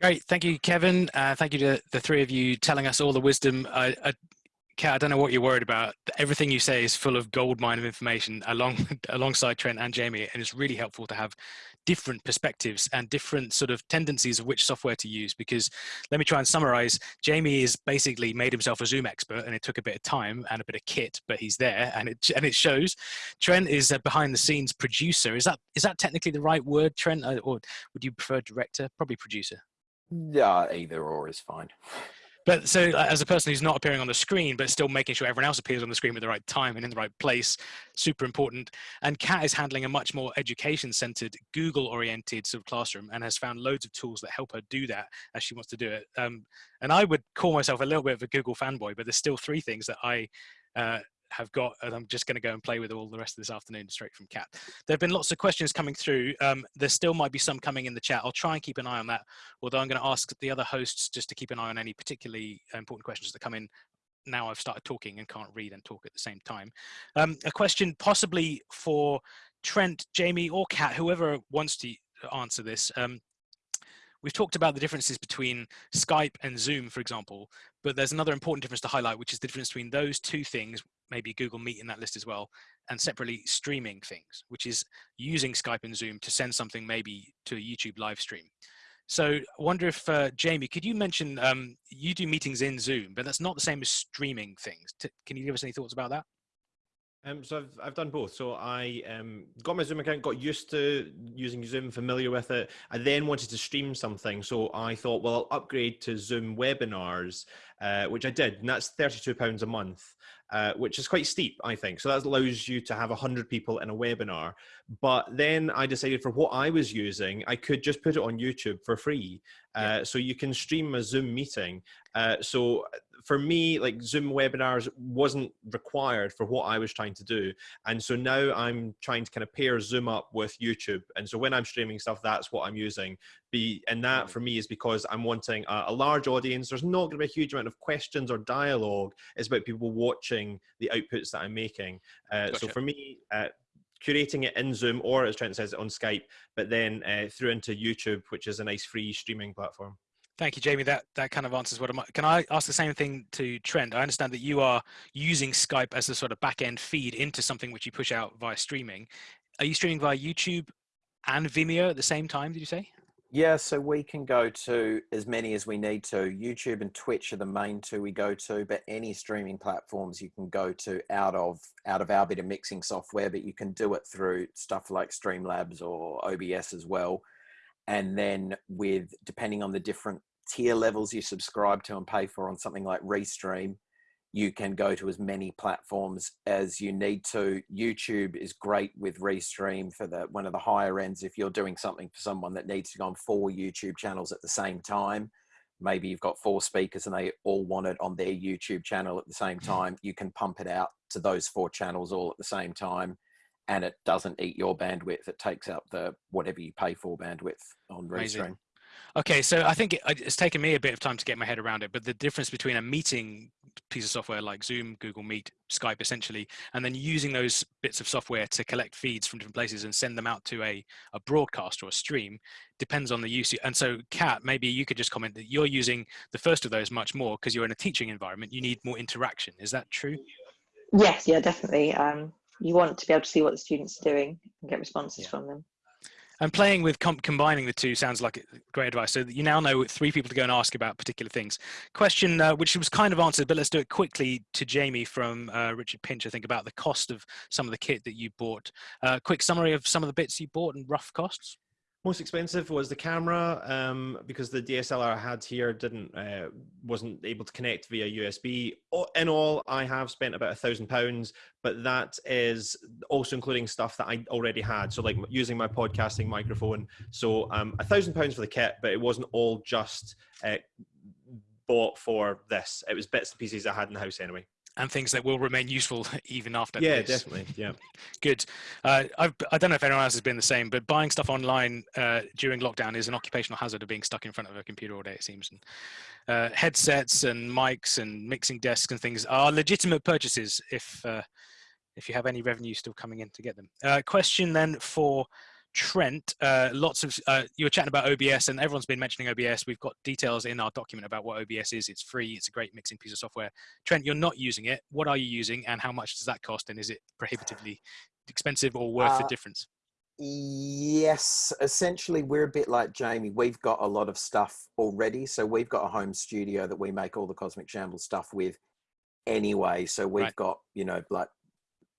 Great, thank you, Kevin. Uh, thank you to the three of you telling us all the wisdom. I, I, Kat, I don't know what you're worried about. Everything you say is full of gold mine of information along alongside Trent and Jamie, and it's really helpful to have different perspectives and different sort of tendencies of which software to use. Because let me try and summarize. Jamie is basically made himself a Zoom expert, and it took a bit of time and a bit of kit, but he's there, and it and it shows. Trent is a behind the scenes producer. Is that is that technically the right word, Trent, or would you prefer director? Probably producer. Yeah, either or is fine. But so, as a person who's not appearing on the screen, but still making sure everyone else appears on the screen at the right time and in the right place, super important. And Kat is handling a much more education-centered, Google-oriented sort of classroom, and has found loads of tools that help her do that as she wants to do it. Um, and I would call myself a little bit of a Google fanboy, but there's still three things that I uh, have got, and I'm just going to go and play with all the rest of this afternoon straight from Kat. There have been lots of questions coming through. Um, there still might be some coming in the chat. I'll try and keep an eye on that, although I'm going to ask the other hosts just to keep an eye on any particularly important questions that come in now I've started talking and can't read and talk at the same time. Um, a question possibly for Trent, Jamie, or Kat, whoever wants to answer this. Um, We've talked about the differences between Skype and Zoom, for example, but there's another important difference to highlight, which is the difference between those two things, maybe Google Meet in that list as well, and separately streaming things, which is using Skype and Zoom to send something maybe to a YouTube live stream. So I wonder if, uh, Jamie, could you mention, um, you do meetings in Zoom, but that's not the same as streaming things. T can you give us any thoughts about that? Um, so I've, I've done both. So I um, got my Zoom account, got used to using Zoom, familiar with it. I then wanted to stream something. So I thought, well, I'll upgrade to Zoom webinars, uh, which I did. And that's £32 a month, uh, which is quite steep, I think. So that allows you to have 100 people in a webinar. But then I decided for what I was using, I could just put it on YouTube for free. Uh, yeah. So you can stream a Zoom meeting. Uh, so for me, like Zoom webinars wasn't required for what I was trying to do. And so now I'm trying to kind of pair Zoom up with YouTube. And so when I'm streaming stuff, that's what I'm using. Be And that for me is because I'm wanting a, a large audience. There's not going to be a huge amount of questions or dialogue. It's about people watching the outputs that I'm making. Uh, gotcha. So for me, uh, curating it in Zoom or as Trent says on Skype, but then uh, through into YouTube, which is a nice free streaming platform. Thank you, Jamie. That that kind of answers what I'm. Can I ask the same thing to Trent? I understand that you are using Skype as a sort of back end feed into something which you push out via streaming. Are you streaming via YouTube and Vimeo at the same time? Did you say? Yeah, so we can go to as many as we need to. YouTube and Twitch are the main two we go to, but any streaming platforms you can go to out of out of our bit of mixing software, but you can do it through stuff like Streamlabs or OBS as well. And then with depending on the different tier levels you subscribe to and pay for on something like Restream, you can go to as many platforms as you need to. YouTube is great with Restream for the one of the higher ends. If you're doing something for someone that needs to go on four YouTube channels at the same time, maybe you've got four speakers and they all want it on their YouTube channel at the same mm. time, you can pump it out to those four channels all at the same time and it doesn't eat your bandwidth. It takes up the whatever you pay for bandwidth on Restream. Okay, so I think it, it's taken me a bit of time to get my head around it, but the difference between a meeting piece of software like Zoom, Google Meet, Skype essentially, and then using those bits of software to collect feeds from different places and send them out to a, a broadcast or a stream depends on the use. And so Kat, maybe you could just comment that you're using the first of those much more because you're in a teaching environment, you need more interaction. Is that true? Yes, yeah, definitely. Um, you want to be able to see what the students are doing and get responses yeah. from them. And playing with com combining the two sounds like great advice. So you now know three people to go and ask about particular things. Question, uh, which was kind of answered, but let's do it quickly to Jamie from uh, Richard Pinch, I think, about the cost of some of the kit that you bought. Uh, quick summary of some of the bits you bought and rough costs. Most expensive was the camera um, because the DSLR I had here didn't uh, wasn't able to connect via USB. In all, I have spent about a thousand pounds, but that is also including stuff that I already had. So like using my podcasting microphone. So um, a thousand pounds for the kit, but it wasn't all just uh, bought for this. It was bits and pieces I had in the house anyway and things that will remain useful even after yeah this. definitely yeah. Good. Uh, I've, i do not know if anyone else has been the same but buying stuff online uh, during lockdown is an occupational hazard of being stuck in front of a computer all day it seems. And uh, headsets and mics and mixing desks and things are legitimate purchases if uh, if you have any revenue still coming in to get them. Uh, question then for Trent, uh, lots of uh, you were chatting about OBS, and everyone's been mentioning OBS. We've got details in our document about what OBS is. It's free. It's a great mixing piece of software. Trent, you're not using it. What are you using, and how much does that cost? And is it prohibitively expensive or worth the Uh, difference? Yes, essentially, we're a bit like Jamie. We've got a lot of stuff already. So we've got a home studio that we make all the Cosmic Shambles stuff with anyway. So we've Right. got, you know, like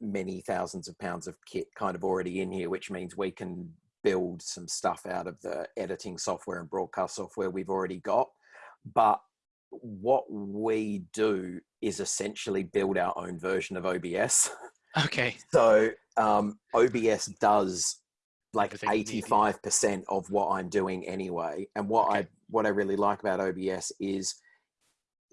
many thousands of pounds of kit kind of already in here, which means we can build some stuff out of the editing software and broadcast software we've already got. But what we do is essentially build our own version of OBS. Okay. So um, OBS does like Everything you need, yeah. eighty-five percent of what I'm doing anyway. And what I what I really like about OBS is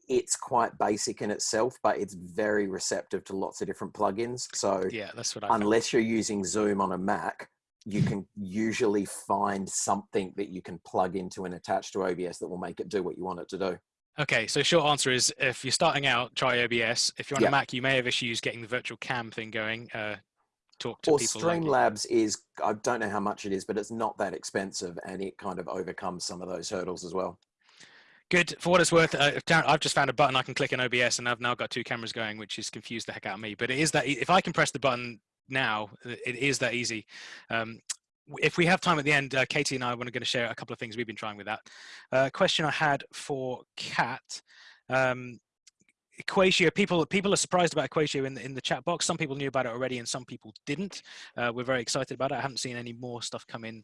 it's quite basic in itself, but it's very receptive to lots of different plugins. So Yeah, that's what I. found. unless you're using Zoom on a Mac, you can usually find something that you can plug into and attach to OBS that will make it do what you want it to do. Okay, so short answer is if you're starting out, try OBS. If you're on Yeah. a Mac, you may have issues getting the virtual cam thing going. Uh, talk to or people. like you. Streamlabs is I don't know how much it is, but it's not that expensive, and it kind of overcomes some of those hurdles as well. Good. For what it's worth, uh, I've just found a button I can click in OBS, and I've now got two cameras going, which has confused the heck out of me. But it is that e- if I can press the button now, it is that easy. Um, if we have time at the end, uh, Katie and I are going to share a couple of things we've been trying with that. Uh, question I had for Kat. Um, Equatio, people people are surprised about Equatio in the, in the chat box. Some people knew about it already, and some people didn't. Uh, we're very excited about it. I haven't seen any more stuff come in,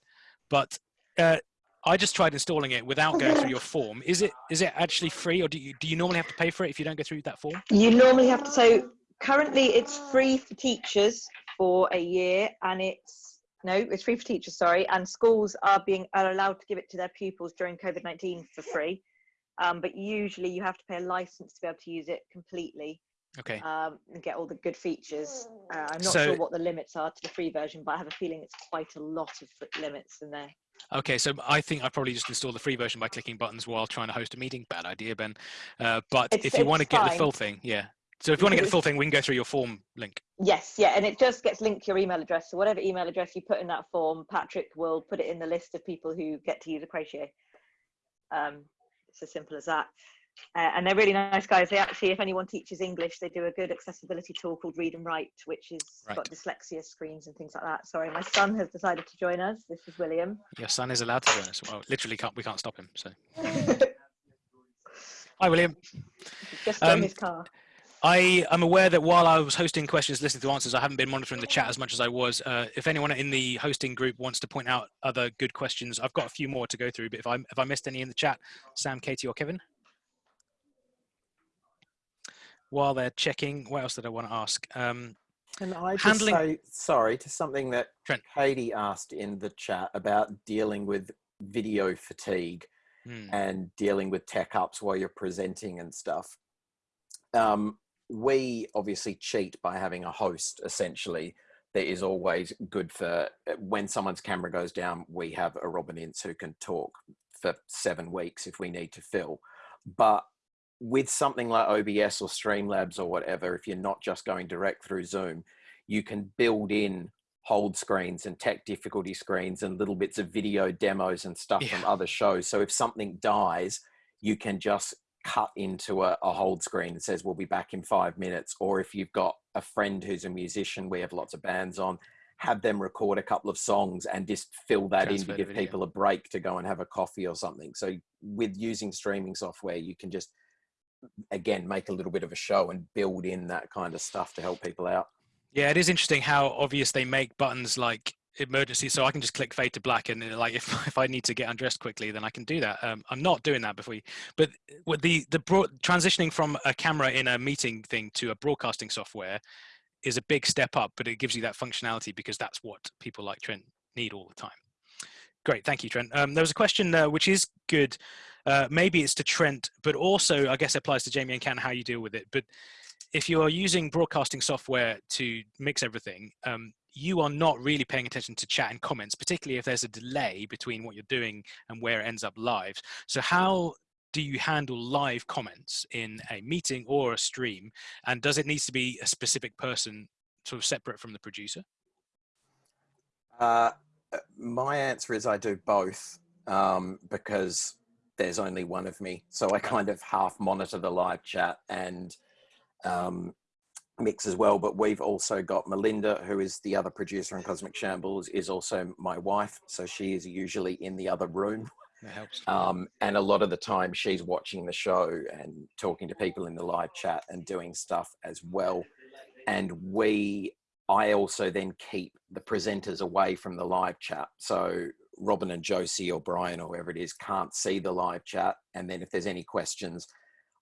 but uh, I just tried installing it without going through your form. Is it is it actually free, or do you do you normally have to pay for it if you don't go through that form? You normally have to. So currently, it's free for teachers for a year, and it's no, it's free for teachers. Sorry, and schools are being are allowed to give it to their pupils during COVID nineteen for free. Um, but usually, you have to pay a license to be able to use it completely Okay. um, and get all the good features. Uh, I'm not So- sure what the limits are to the free version, but I have a feeling it's quite a lot of limits in there. Okay, so I think I probably just install the free version by clicking buttons while trying to host a meeting. Bad idea, Ben. Uh, but It's- if you want to get the full thing, yeah. So if you want to get the full thing, we can go through your form link. Yes, yeah, and it just gets linked to your email address. So whatever email address you put in that form, Patrick will put it in the list of people who get to use Equatio. Um, it's as simple as that. Uh, and they're really nice guys. They actually, if anyone teaches English, they do a good accessibility tool called Read and Write, which is got dyslexia screens and things like that. Sorry, my son has decided to join us. This is William. Your son is allowed to join us. Well, literally, can't we can't stop him. So hi, William. Just Um, his car. I am aware that while I was hosting questions, listening to answers, I haven't been monitoring the chat as much as I was. Uh, if anyone in the hosting group wants to point out other good questions, I've got a few more to go through. But if I if I missed any in the chat, Sam, Katie, or Kevin. While they're checking, what else did I want to ask? Um, Can I just Handling- say sorry to something that Trent. Katie asked in the chat about dealing with video fatigue hmm, and dealing with tech ups while you're presenting and stuff. Um, we obviously cheat by having a host essentially that is always good for uh, when someone's camera goes down we have a robin ince who can talk for seven weeks if we need to fill but with something like obs or streamlabs or whatever if you're not just going direct through zoom you can build in hold screens and tech difficulty screens and little bits of video demos and stuff from other shows. So if something dies you can just cut into a, a hold screen that says we'll be back in five minutes. Or if you've got a friend who's a musician we have lots of bands on have them record a couple of songs and just fill that in to give video. people a break to go and have a coffee or something. So with using streaming software you can just again make a little bit of a show and build in that kind of stuff to help people out Yeah, it is interesting how obvious they make buttons like emergency. So I can just click fade to black, and uh, like if if I need to get undressed quickly, then I can do that. Um, I'm not doing that before you, but with the the broad, transitioning from a camera in a meeting thing to a broadcasting software is a big step up, but it gives you that functionality because that's what people like Trent need all the time. Great, thank you, Trent. Um, there was a question uh, which is good. Uh, maybe it's to Trent, but also I guess it applies to Jamie and Ken how you deal with it. But if you are using broadcasting software to mix everything, um, you are not really paying attention to chat and comments, particularly if there's a delay between what you're doing and where it ends up live. So how do you handle live comments in a meeting or a stream? And does it need to be a specific person sort of separate from the producer? Uh, Uh, my answer is I do both um, because there's only one of me. So I kind of half monitor the live chat and um, mix as well. But we've also got Melinda, who is the other producer in Cosmic Shambles, is also my wife. So she is usually in the other room. That helps. Um, and a lot of the time she's watching the show and talking to people in the live chat and doing stuff as well. And we, I also then keep the presenters away from the live chat. So Robin and Josie or Brian or whoever it is can't see the live chat. And then if there's any questions,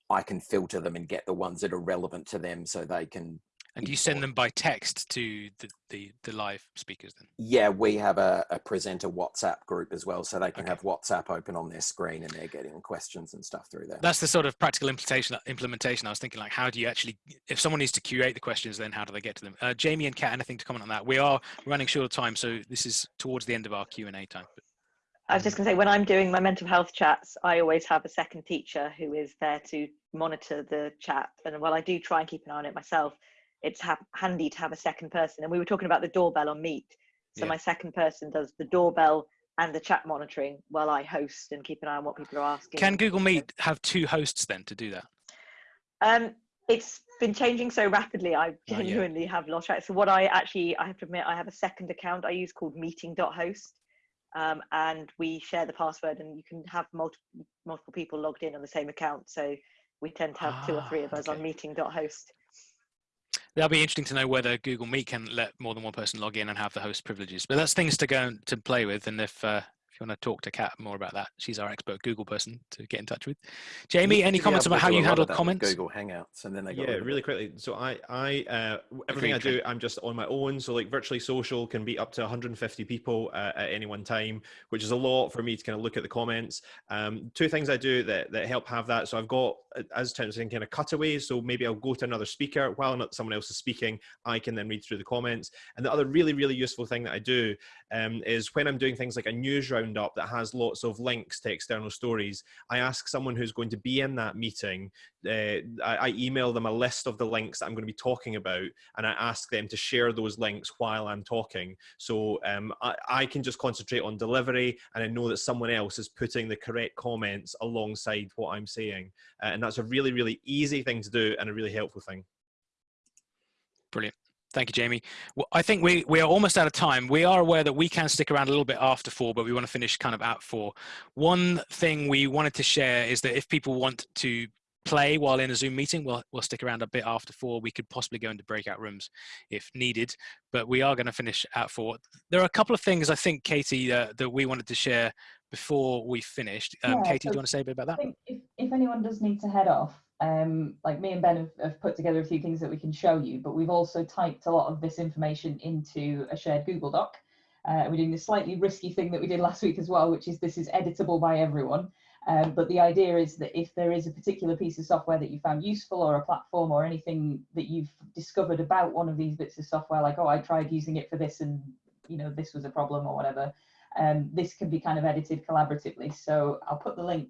I can filter them and get the ones that are relevant to them so they can. And you send them by text to the, the, the live speakers then? Yeah, we have a, a presenter WhatsApp group as well, so they can Okay. have WhatsApp open on their screen and they're getting questions and stuff through there. That's the sort of practical implementation. Implementation. I was thinking, like, how do you actually, if someone needs to curate the questions, then how do they get to them? Uh, Jamie and Kat, anything to comment on that? We are running short of time, so this is towards the end of our Q and A time. But I was just going to say, when I'm doing my mental health chats, I always have a second teacher who is there to monitor the chat. And while I do try and keep an eye on it myself, it's ha- handy to have a second person. And we were talking about the doorbell on Meet. So Yeah. my second person does the doorbell and the chat monitoring while I host and keep an eye on what people are asking. can Google Meet have two hosts then to do that? Um, it's been changing so rapidly. I Oh, yeah. genuinely have lost track. So what I actually, I have to admit, I have a second account I use called meeting.host. Um, and we share the password and you can have multiple multiple people logged in on the same account. So we tend to have two or three of Ah, us on okay. meeting.host. That'll be interesting to know whether Google Meet can let more than one person log in and have the host privileges. But that's things to go to play with. And if uh, you want to talk to Kat more about that, she's our expert Google person to get in touch with. Jamie, any to comments about how you handle of that with comments? Google Hangouts, and then they got Yeah, really it. quickly. So I, I, uh, everything I do, I'm just on my own. So like virtually social can be up to 150 people uh, at any one time, which is a lot for me to kind of look at the comments. Um, two things I do that, that help have that. So I've got, uh, as Tim was saying, kind of cutaways. So maybe I'll go to another speaker while not someone else is speaking. I can then read through the comments. And the other really, really useful thing that I do um, is when I'm doing things like a news roundup that has lots of links to external stories, I ask someone who's going to be in that meeting uh, I, I email them a list of the links that I'm going to be talking about, and I ask them to share those links while I'm talking. So um, I, I can just concentrate on delivery, and I know that someone else is putting the correct comments alongside what I'm saying, uh, and that's a really, really easy thing to do and a really helpful thing. Brilliant. Thank you, Jamie. Well, I think we, we are almost out of time. We are aware that we can stick around a little bit after four, but we want to finish kind of at four. One thing we wanted to share is that if people want to play while in a Zoom meeting, we'll, we'll stick around a bit after four. We could possibly go into breakout rooms if needed, but we are going to finish at four. There are a couple of things I think, Katie, uh, that we wanted to share before we finished. Um, Yeah, Katie, do you want to say a bit about that? if, if anyone does need to head off, um, like me and Ben have, have put together a few things that we can show you, but we've also typed a lot of this information into a shared Google Doc. Uh, we're doing the slightly risky thing that we did last week as well, which is this is editable by everyone. Um, but the idea is that if there is a particular piece of software that you found useful or a platform or anything that you've discovered about one of these bits of software, like, oh, I tried using it for this and, you know, this was a problem or whatever, um, this can be kind of edited collaboratively. So I'll put the link.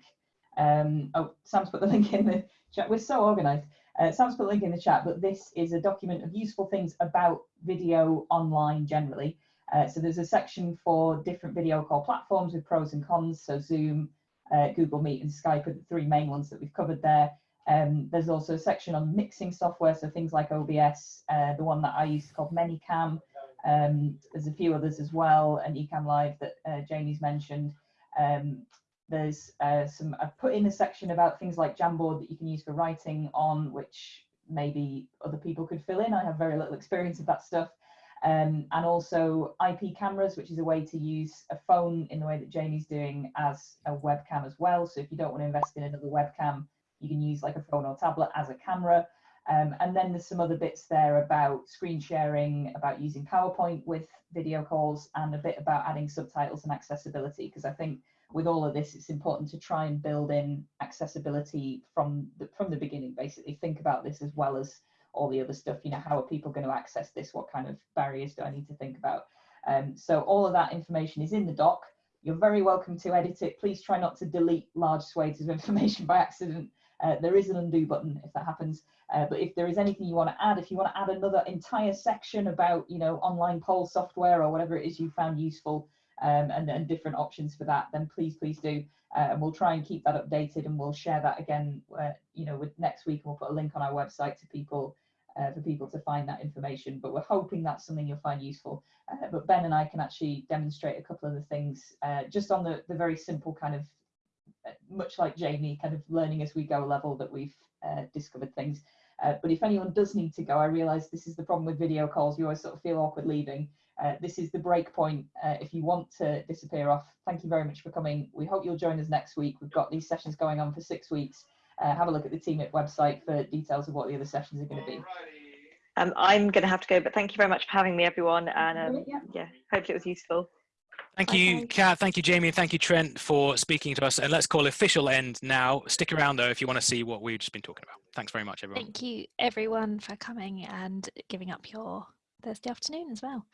Um, oh, Sam's put the link in the chat. We're so organized. Uh, Sam's put the link in the chat, but this is a document of useful things about video online generally. Uh, so there's a section for different video call platforms with pros and cons. So Zoom, uh, Google Meet and Skype are the three main ones that we've covered there. Um, there's also a section on mixing software, so things like OBS, uh, the one that I use called ManyCam. Um, there's a few others as well, and Ecamm Live that uh, Jamie's mentioned. Um, there's uh, some, I've put in a section about things like Jamboard that you can use for writing on, which maybe other people could fill in. I have very little experience of that stuff. Um, and also IP cameras, which is a way to use a phone in the way that Jamie's doing as a webcam as well. So if you don't want to invest in another webcam, you can use like a phone or tablet as a camera. Um, and then there's some other bits there about screen sharing, about using PowerPoint with video calls, and a bit about adding subtitles and accessibility. Because I think with all of this, it's important to try and build in accessibility from the, from the beginning. Basically, think about this as well as all the other stuff. You know, how are people going to access this? What kind of barriers do I need to think about? Um, so all of that information is in the doc. You're very welcome to edit it. Please try not to delete large swathes of information by accident. Uh, there is an undo button if that happens. Uh, but if there is anything you want to add, if you want to add another entire section about, you know, online poll software or whatever it is you found useful, um, and, and different options for that, then please, please do. Uh, and we'll try and keep that updated and we'll share that again, uh, you know, with next week. We'll put a link on our website to people uh, for people to find that information. But we're hoping that's something you'll find useful. Uh, but Ben and I can actually demonstrate a couple of the things uh, just on the, the very simple kind of, uh, much like Jamie, kind of learning as we go level that we've discovered things. Uh, but if anyone does need to go, I realise this is the problem with video calls. You always sort of feel awkward leaving. Uh, this is the break point. Uh, if you want to disappear off, thank you very much for coming. We hope you'll join us next week. We've got these sessions going on for six weeks. Uh, have a look at the TeamIt website for details of what the other sessions are going to be. Um, I'm going to have to go, but thank you very much for having me, everyone. And um, Yeah. yeah, hopefully it was useful. Thank you, Okay. Kat. Thank you, Jamie, and thank you, Trent, for speaking to us. And let's call official end now. Stick around though if you want to see what we've just been talking about. Thanks very much, everyone. Thank you everyone for coming and giving up your Thursday afternoon as well.